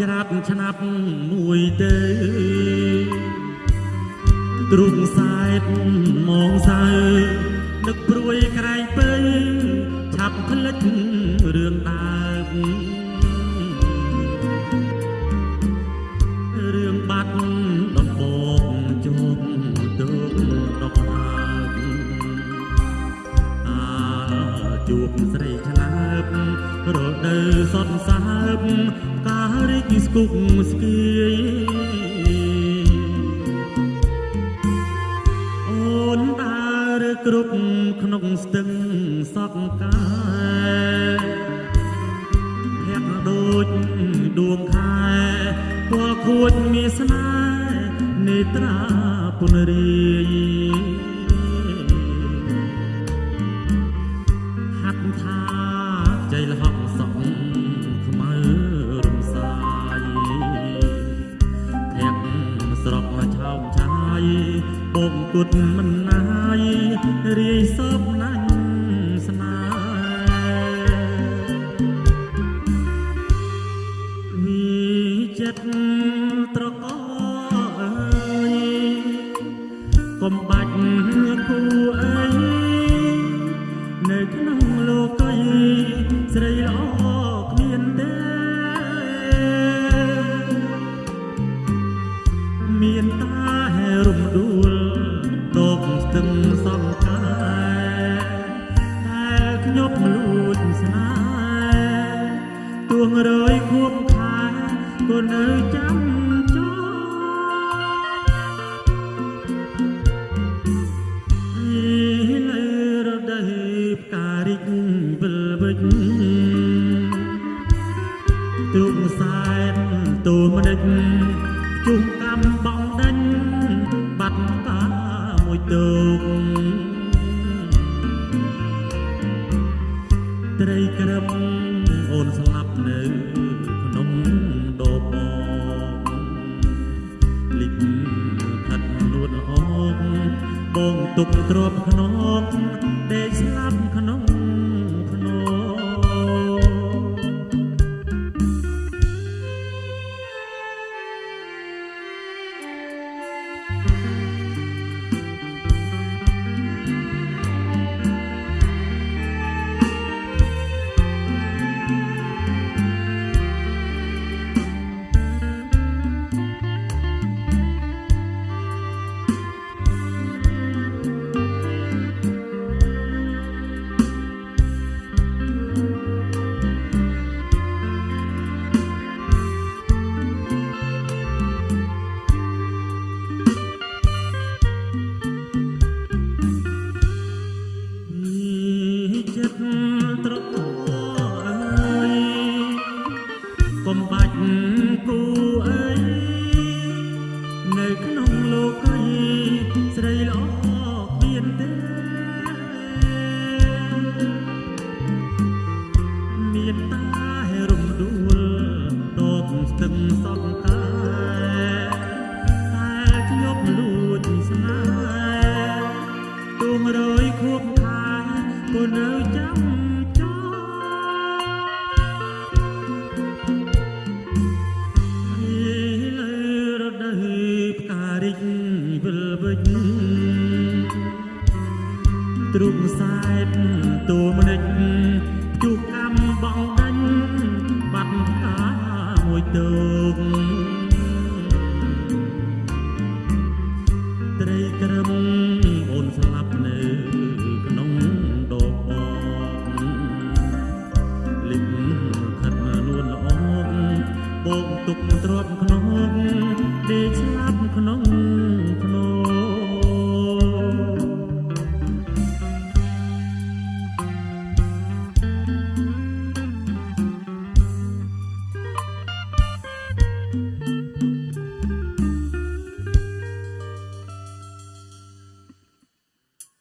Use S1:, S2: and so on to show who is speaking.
S1: ច្រាត់ឆ្នាប់មួយទៅទ្រុងសែតមកសៅនឹកព្រួយក្រែងពើឆាប់ផ្លិចរឿងដើមរឿងបាត់ដំបូងជោគទុកដកហើបអាជួបស្រីឆ្លើបរដូវសត់សើបកា ររីកស្គុកស្គៀយអូនដើរគ្រប់ក្នុងស្ទឹងសក់កាយភ័ក្រដូចដួងខែពលខួចមានស្នេហ៍នេត្រាពុនរីហា គុតមិនណាយរាយសពណាញ់ស្នេហ៍វិចិត្តត្រកអើយកុំបា ទូមនិចជុំកំបងដេញបាត់តាមួយទូកត្រីក្រឹមអូនស្លាប់នៅក្នុងដបលិចផាត់លួតអងបងទុកទ្របខ្នង គ្ទ្រុងសែតទូមនិចជុះកម្មបងដាញ់បាត់ផ្កាមួយទូក